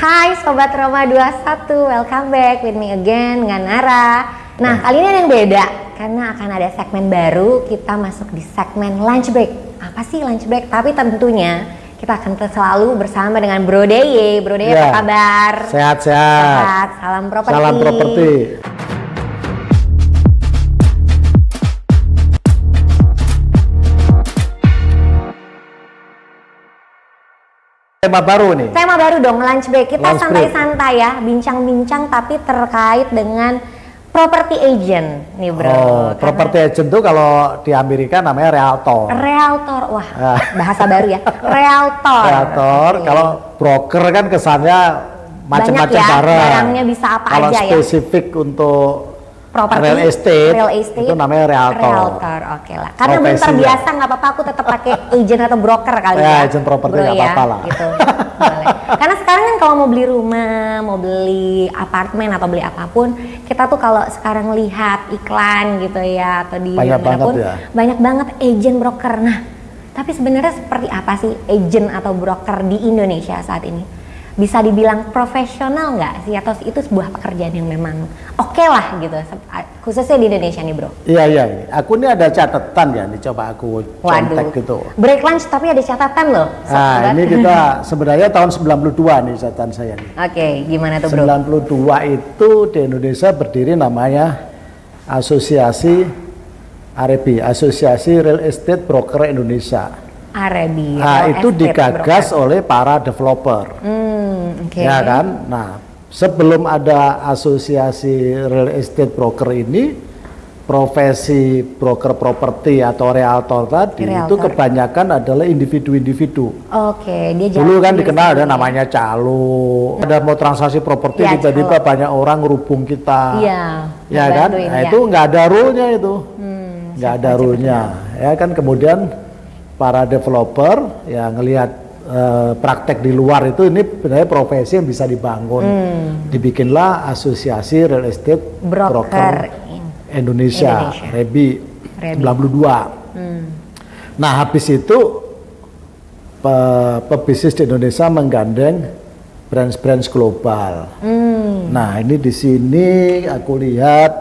Hai Sobat Roma 21, welcome back with me again dengan Nara Nah kali ini ada yang beda karena akan ada segmen baru kita masuk di segmen lunch break Apa sih lunch break? Tapi tentunya kita akan selalu bersama dengan Bro Deye Bro Deye Ya. apa kabar? Sehat-sehat. Sehat, salam properti Salam properti. Tema baru nih. Tema baru dong lunch break Kita santai-santai ya Bincang-bincang tapi terkait dengan property agent nih bro Oh, Karena- property agent tuh kalau di Amerika namanya realtor. Realtor, wah Ah. bahasa baru ya. Realtor. Realtor, Oke. kalau broker kan kesannya macam-macam ya, barang. barangnya bisa apa kalau aja ya. spesifik untuk Properti, real estate, real estate, itu namanya realtor. Realtor, oke lah. Karena belum Profesinya. terbiasa nggak apa-apa, aku tetap pakai agent atau broker kali Ya, ya. agent properti nggak ya, apa-apa lah. Gitu. Boleh. Karena sekarang kan kalau mau beli rumah, mau beli apartemen atau beli apa pun, kita tuh kalau sekarang lihat iklan gitu ya atau di Banyak banget ya. banyak banget agent broker. Nah, tapi sebenarnya seperti apa sih agent atau broker di Indonesia saat ini? Bisa dibilang profesional nggak sih atau itu sebuah pekerjaan yang memang oke lah gitu, khususnya di Indonesia nih bro. Iya iya, ini. aku ini ada catatan ya, nih coba aku contek gitu. break lunch tapi ada catatan loh. Nah, ini kita sebenarnya tahun 92 nih catatan saya nih. Oke, gimana tuh bro? 92 itu di Indonesia berdiri namanya Asosiasi Arebi, Asosiasi Real Estate Broker Indonesia. Arabi. Nah, real itu estate digagas broker. oleh para developer. Hmm, oke. Ya kan? Nah, sebelum ada asosiasi real estate broker ini, profesi broker properti atau realtor tadi itu Realtor. kebanyakan adalah individu-individu. Oke, dia Dulu kan dikenal ada namanya calo, ada mau transaksi properti Iya, tiba-tiba banyak orang ngerubung kita. Iya, Ya kan? Nah, ya. itu nggak ada rule-nya itu. Hmm, nggak ada rule-nya. Ya kan kemudian para developer ya ngelihat eh, praktek di luar itu ini sebenarnya profesi yang bisa dibangun. Dibikinlah asosiasi real estate Hmm. broker. broker Indonesia, Indonesia. Rebi, Rebi. 92. Hmm. Nah, habis itu pe- pebisnis di Indonesia menggandeng brands-brands global. Hmm. Nah, ini di sini aku lihat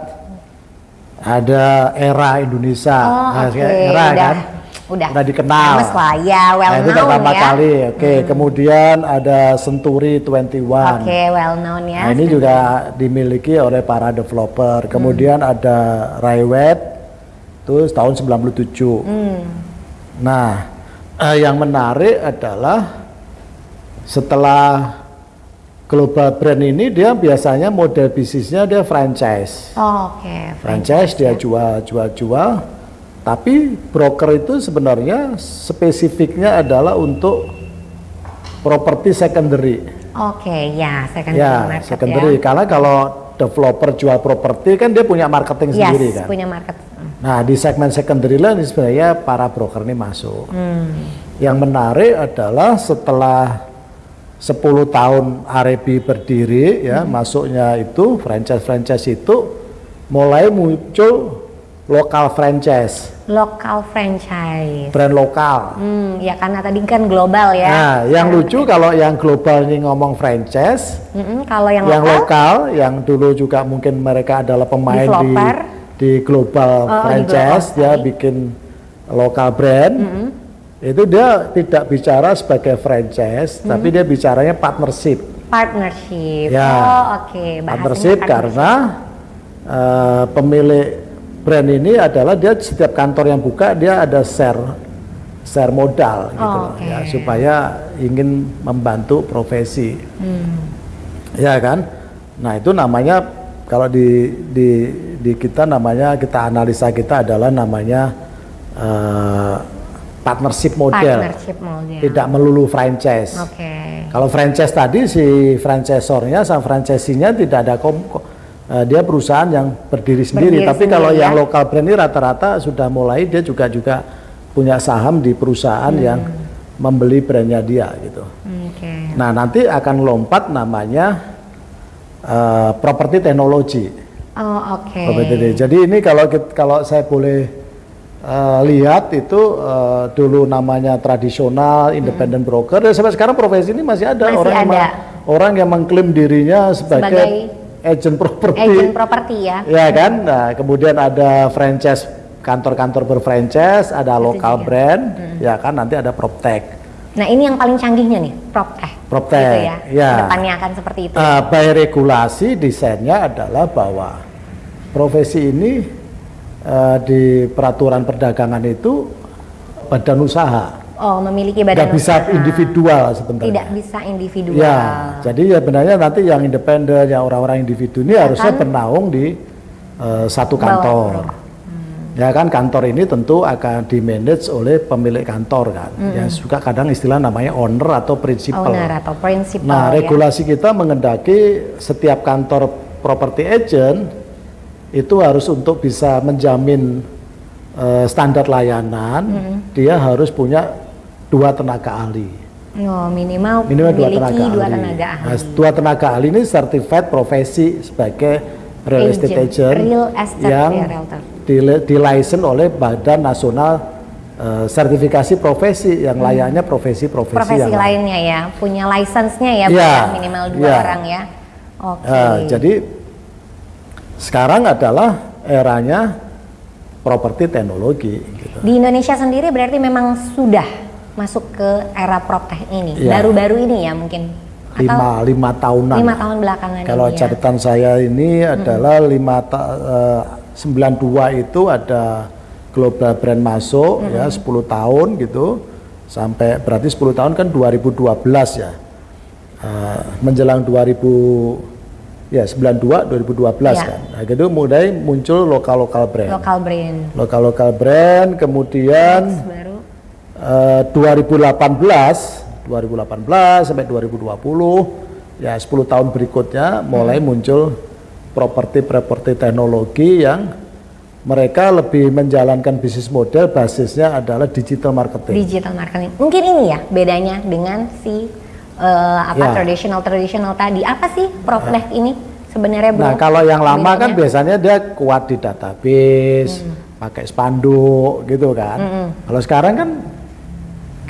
ada era Indonesia. Oh, Nah, oke, era udah, kan? Udah. Udah dikenal. Famous lah, ya, well nah, itu known pertama ya. kali. Oke, kemudian ada Century 21. Oke, well known ya. Nah, ini juga dimiliki oleh para developer. Kemudian ada Raiwet, itu tahun 97. Hmm. Nah, eh, yang menarik adalah setelah global brand ini dia biasanya model bisnisnya dia franchise. Oh, Oke, Franchise dia jual, jual, jual. Tapi broker itu sebenarnya spesifiknya adalah untuk properti secondary. Oke, ya, secondary Ya, market secondary. ya. Karena kalau developer jual properti kan dia punya marketing Yes, sendiri kan. punya market. Nah, di segmen secondary lah ini sebenarnya para broker ini masuk. Hmm. Yang menarik adalah setelah 10 tahun Arebi berdiri ya, Hmm. masuknya itu franchise-franchise itu mulai muncul lokal franchise, Lokal franchise. brand lokal. Hmm, ya karena tadi kan global ya. Nah, yang Sekarang- lucu kalau yang global ini ngomong franchise, Mm-mm, kalau yang, yang lokal, lokal yang dulu juga mungkin mereka adalah pemain di di global Oh, di franchise global, dia bikin lokal brand itu dia tidak bicara sebagai franchise tapi dia bicaranya partnership partnership. Ya. Oh, oke. Bahasanya partnership karena eh, pemilik brand ini adalah dia setiap kantor yang buka dia ada share share modal gitu Oh, loh, oke. ya supaya ingin membantu profesi Hmm. ya kan nah itu namanya kalau di di di kita namanya kita analisa kita adalah namanya eh, partnership model Partnership model. tidak melulu franchise Oke. kalau franchise tadi si franchisornya sama franchisee-nya tidak ada kom ko- eh, dia perusahaan yang berdiri sendiri. Berdiri Tapi kalau sendiri, yang ya. lokal brand ini rata-rata sudah mulai dia juga juga punya saham di perusahaan Hmm. yang membeli brandnya dia gitu. Oke. Nah nanti akan lompat namanya eh, properti teknologi. Oh, oke. Teknologi. Jadi ini kalau kalau saya boleh eh, lihat itu eh, dulu namanya tradisional independent broker dan sampai sekarang profesi ini masih ada Masih orang yang ada. ma- orang yang mengklaim dirinya sebagai, Sebagai agent properti. agent properti ya. Ya kan? Nah, kemudian ada franchise kantor-kantor berfranchise, ada lokal juga. brand, Hmm. ya kan nanti ada proptech. Nah ini yang paling canggihnya nih, proptech. Proptech, Gitu ya. ya. Depannya akan seperti itu. Uh, by regulasi desainnya adalah bahwa profesi ini uh, di peraturan perdagangan itu badan usaha, oh memiliki badan nggak bisa usaha. individual sebenarnya. Tidak bisa individual. Ya, jadi ya benarnya nanti yang independen, yang orang-orang individu ini harusnya bernaung di uh, satu Bawah kantor. pro. Ya kan kantor ini tentu akan di manage oleh pemilik kantor kan. Ya suka kadang istilah namanya owner atau principal. Owner atau principal Nah, ya. regulasi kita mengendaki setiap kantor property agent itu harus untuk bisa menjamin eh, standar layanan, dia harus punya dua tenaga ahli. Oh, minimal, Minimal dua tenaga dua ahli. tenaga ahli. Nah, dua tenaga ahli ini certified profesi sebagai real estate Agent, real estate yang ya, realtor. di, di license oleh Badan Nasional eh, Sertifikasi Profesi yang layaknya profesi-profesi Hmm. Profesi yang lain. lainnya ya, punya license-nya ya, ya, minimal dua iya. orang ya. Oke. Eh, jadi sekarang adalah eranya properti teknologi. Gitu. Di Indonesia sendiri berarti memang sudah masuk ke era proptech ini, Iya. baru-baru ini ya mungkin. Lima, lima tahunan. lima tahun belakangan Kalau ini ya. catatan saya ini adalah lima ta- eh, 92 itu ada global brand masuk ya 10 tahun gitu sampai berarti 10 tahun kan 2012 ya Eh, menjelang 2000 ya 92 2012 Ya. kan nah gitu mulai muncul lokal lokal brand Lokal brand. lokal lokal brand kemudian Next. Eh, 2018 2018 sampai 2020 ya 10 tahun berikutnya mulai Hmm. muncul properti-properti teknologi yang mereka lebih menjalankan bisnis model basisnya adalah digital marketing. digital marketing. Mungkin ini ya bedanya dengan si eh, apa Ya. traditional traditional tadi. Apa sih proptech ini sebenarnya Bro? Nah, kalau yang lama kan Bedanya? biasanya dia kuat di database, Hmm. pakai spanduk gitu kan. Kalau sekarang kan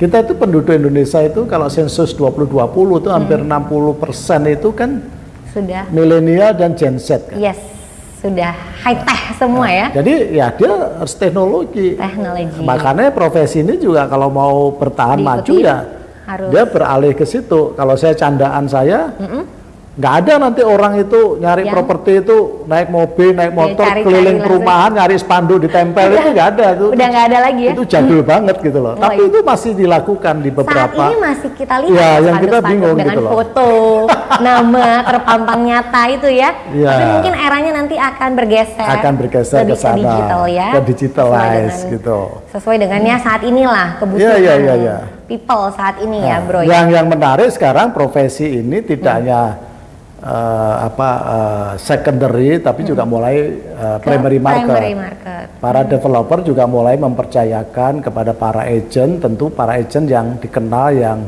kita itu penduduk Indonesia itu kalau sensus 2020 itu hampir Hmm. 60% itu kan sudah milenial dan Gen Z kan. yes, sudah high tech semua ya. Jadi ya dia harus teknologi. Teknologi. Makanya profesi ini juga kalau mau bertahan maju Diikuti, ya harus. dia beralih ke situ. Kalau saya candaan saya nggak ada nanti orang itu nyari Yang- properti itu naik mobil, naik motor cari-cari keliling langsung. perumahan nyari spanduk ditempel itu nggak ada itu. Udah nggak ada lagi ya. Itu jadul banget gitu loh. Oh, Tapi iya. itu masih dilakukan di Saat beberapa ini masih kita lihat Iya, ya, yang kita bingung dengan gitu loh. foto, nama terpampang nyata itu ya. Iya. Tapi mungkin eranya nanti akan bergeser. akan bergeser ke sana, digital ya. ke digitalize Sesuai dengan- gitu. Sesuai dengannya saat inilah kebutuhan Iya, iya, iya, iya. people saat ini ya, Nah, Bro. ya. Yang yang menarik sekarang profesi ini tidak hanya eh, apa eh, secondary tapi juga mulai Ke primary market. Primary market. Para developer juga mulai mempercayakan kepada para agent, tentu para agent yang dikenal yang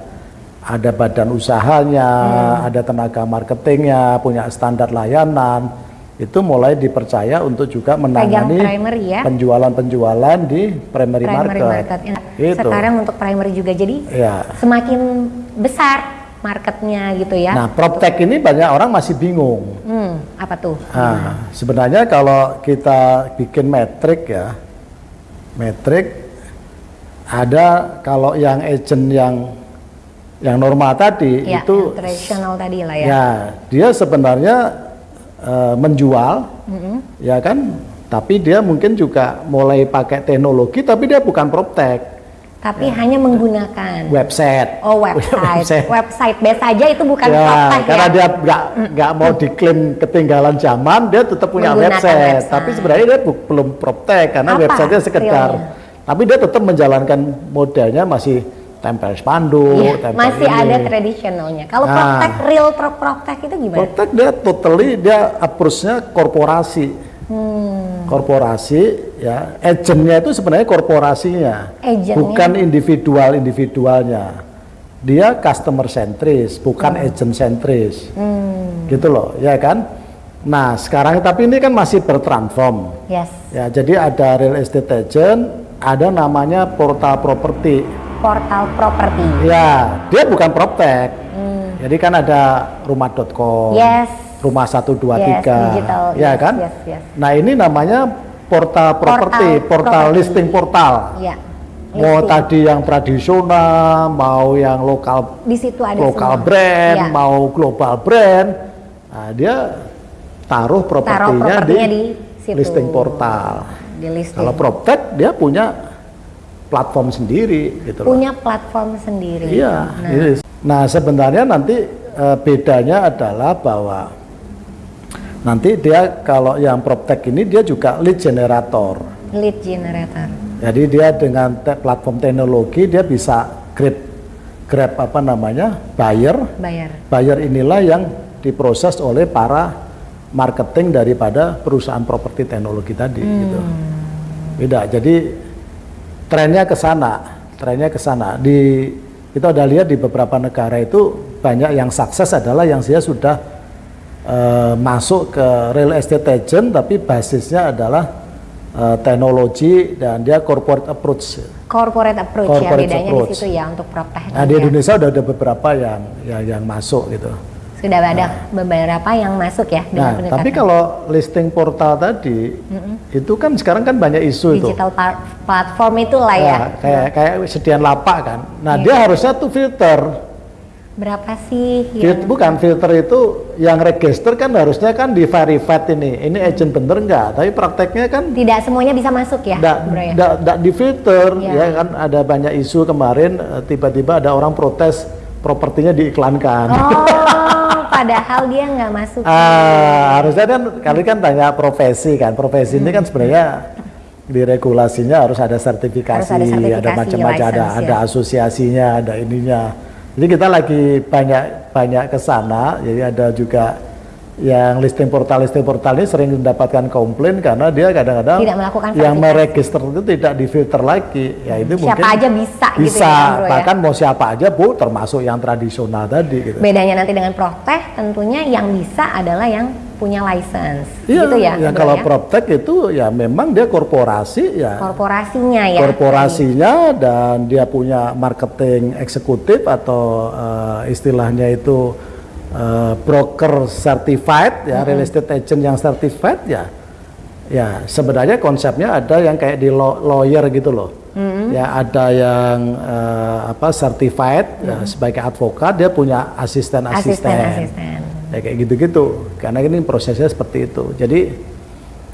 ada badan usahanya, Hmm. ada tenaga marketingnya, punya standar layanan, itu mulai dipercaya untuk juga menangani ya. penjualan-penjualan di primary, Primary market. market. Itu. Sekarang untuk primary juga jadi Ya. semakin besar marketnya gitu ya. Nah, proptech ini banyak orang masih bingung. Hmm, apa tuh? Nah, sebenarnya kalau kita bikin metrik ya, metrik ada kalau yang agent yang yang normal tadi Ya, itu tradisional tadi lah ya. ya dia sebenarnya eh, menjual, Mm-mm. ya kan, tapi dia mungkin juga mulai pakai teknologi, tapi dia bukan proptech, Tapi hanya menggunakan website. oh website. website base aja itu bukan ya, karena ya. dia nggak nggak mau diklaim ketinggalan zaman, dia tetap punya website. website. Tapi sebenarnya dia belum proptech karena Apa websitenya sekedar. realnya? Tapi dia tetap menjalankan modelnya masih tempel spanduk, tempel masih ini. ada tradisionalnya. Kalau Nah. proptech real pro proptech itu gimana? Proptech dia totally dia approach-nya korporasi. Hmm, Korporasi ya, agentnya itu sebenarnya korporasinya, Agentnya. bukan individual-individualnya. Dia customer sentris, bukan agent sentris. hmm, gitu loh ya kan nah sekarang tapi ini kan masih bertransform yes. ya jadi ada real estate agent ada namanya portal properti Portal properti. ya dia bukan proptech Hmm, Jadi kan ada rumah.com, Yes. Rumah 123, Yes, digital. ya Yes, kan? yes, yes. Nah ini namanya portal properti, Portal portal listing portal. Ya. Mau Listing. tadi yang tradisional, mau yang lokal di situ ada lokal semua. brand, Ya. mau global brand, nah dia taruh propertinya di, di, situ. listing portal. Di listing. Kalau PropTech dia punya platform sendiri gitu loh. punya platform sendiri. Iya. Nah. Nah sebenarnya nanti eh, bedanya adalah bahwa nanti dia kalau yang PropTech ini dia juga lead generator. lead generator. Jadi dia dengan te- platform teknologi dia bisa grab grab apa namanya buyer. Bayar. Buyer inilah yang diproses oleh para marketing daripada perusahaan properti teknologi tadi gitu. Beda. Jadi trennya ke sana, trennya ke sana. Di kita udah lihat di beberapa negara itu banyak yang sukses adalah yang dia sudah eh, masuk ke real estate agent tapi basisnya adalah eh, teknologi dan dia corporate approach. Corporate approach Corporate ya bedanya approach. di situ ya untuk proptech. Nah di ya. Indonesia udah ada beberapa yang yang, yang masuk gitu. Sudah ada beberapa yang masuk ya Nah pendekatan tapi kalau listing portal tadi itu kan sekarang kan banyak isu itu. digital platform itulah ya. Ya, kayak kayak sediaan lapak kan. Nah, Iya. dia harusnya tuh filter. Berapa sih yang bukan filter itu yang register kan harusnya kan di verified ini. Ini agent bener enggak? Tapi prakteknya kan tidak semuanya bisa masuk ya, enggak Bro ya? di filter Iya. ya kan ada banyak isu kemarin eh, tiba-tiba ada orang protes propertinya diiklankan. Oh, padahal dia nggak masuk. Ah, harusnya kan kali kan tanya profesi kan. Profesi ini kan sebenarnya di regulasinya harus ada sertifikasi, Harus ada sertifikasi, macam-macam, ada ada ya. asosiasinya, ada ininya. Jadi kita lagi banyak banyak ke sana. Jadi ada juga yang listing portal listing portal ini sering mendapatkan komplain karena dia kadang-kadang yang meregister itu tidak difilter lagi. Ya itu Siapa mungkin aja bisa gitu bisa ya, Bro ya? bahkan mau siapa aja bu termasuk yang tradisional tadi gitu. Bedanya nanti dengan Protech tentunya yang bisa adalah yang punya license. Iya, gitu ya. ya kalau ya? PropTech itu ya memang dia korporasi ya. korporasinya ya. korporasinya dan dia punya marketing eksekutif atau eh, istilahnya itu eh, broker certified ya, real estate agent yang certified ya. Ya, sebenarnya konsepnya ada yang kayak di law- lawyer gitu loh. Ya, ada yang eh, apa certified ya, sebagai advokat dia punya asisten-asisten. Asisten-asisten. Ya kayak gitu-gitu. Karena ini prosesnya seperti itu. Jadi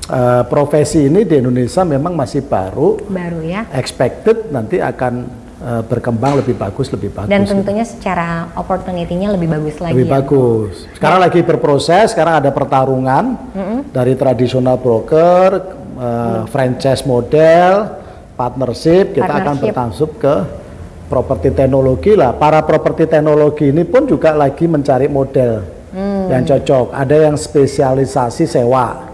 eh, profesi ini di Indonesia memang masih baru Baru ya. expected nanti akan eh, berkembang lebih bagus lebih bagus Dan gitu. tentunya secara opportunity-nya lebih bagus lagi lebih ya. bagus sekarang lagi berproses sekarang ada pertarungan dari tradisional broker eh, franchise model partnership kita akan Partnership. bertansub ke properti teknologi lah para properti teknologi ini pun juga lagi mencari model Hmm. Yang cocok ada yang spesialisasi sewa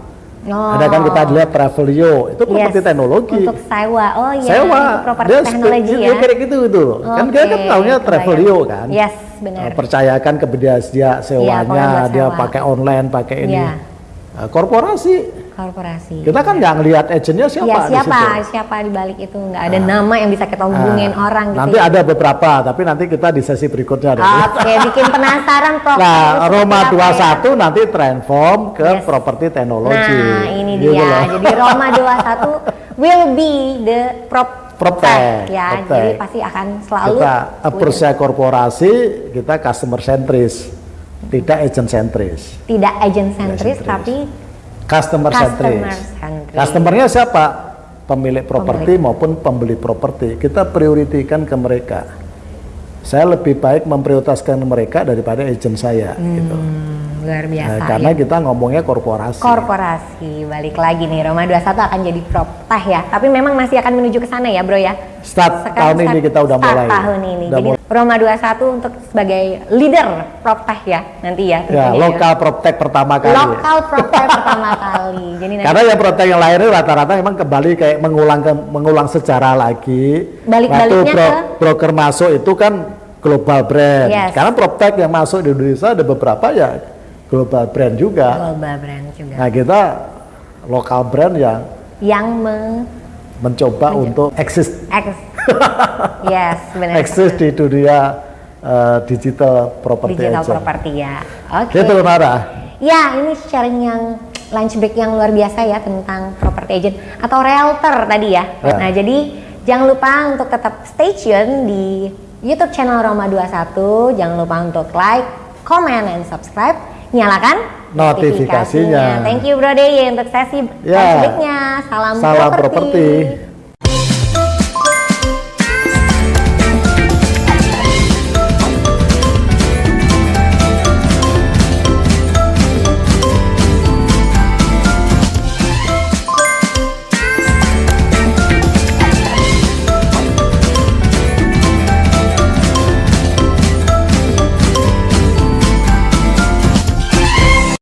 Oh. ada kan kita lihat Travelio itu properti Yes, teknologi Untuk sewa. Oh iya, sewa itu properti dia teknologi ya. kayak gitu gitu loh. kan dia kan tahunya. Travelio kan Yes, benar. Uh, percayakan ke dia dia sewanya buat dia sewa. pakai online pakai ini Iya. Uh, korporasi Korporasi. kita kan nggak ngelihat agentnya siapa ya di siapa situ. siapa di balik itu nggak ada nama yang bisa kita hubungin Ah, orang gitu nanti ya. ada beberapa tapi nanti kita di sesi berikutnya ada Oke, bikin penasaran Prof. nah Roma apa ya? 21 nanti transform ke Yes. properti teknologi Nah, ini Gitu dia. loh. Jadi Roma 21 will be the prop Proptech, ya. Jadi pasti akan selalu kita approach korporasi kita customer centris tidak agent centris tidak agent sentris tapi customer centris. Customernya siapa? Pemilik properti maupun pembeli properti. Kita prioritikan ke mereka. Saya lebih baik memprioritaskan mereka daripada agent saya. Gitu. Luar biasa. Nah, karena ya. kita ngomongnya korporasi. korporasi balik lagi nih Roma 21 akan jadi proptech ya. Tapi memang masih akan menuju ke sana ya, Bro ya. Start Sekarang tahun ini start- kita udah start mulai. tahun ini. Udah Jadi mulai. Roma 21 untuk sebagai leader proptech ya nanti ya. ya, tentunya lokal proptech pertama kali. Lokal proptech pertama kali. Jadi nanti Karena yang proptech yang lain itu rata-rata memang kembali kayak mengulang ke, mengulang sejarah lagi. Balik-baliknya ke- broker masuk itu kan global brand. Yes. Sekarang proptech yang masuk di Indonesia ada beberapa ya global brand juga. global brand juga. Nah kita lokal brand yang Yang me mencoba untuk eksis ex- yes, benar. eksis di dunia uh, digital property digital agent. property ya. Oke. Itu Nara. Ya, ini sharing yang lunch break yang luar biasa ya tentang property agent atau realtor tadi ya. Ya. Nah, jadi jangan lupa untuk tetap stay tune di YouTube channel Roma 21. Jangan lupa untuk like, comment, and subscribe. Nyalakan Notifikasinya. Thank you Bro Dey untuk sesi Ya. breaknya. Salam, Salam properti. properti.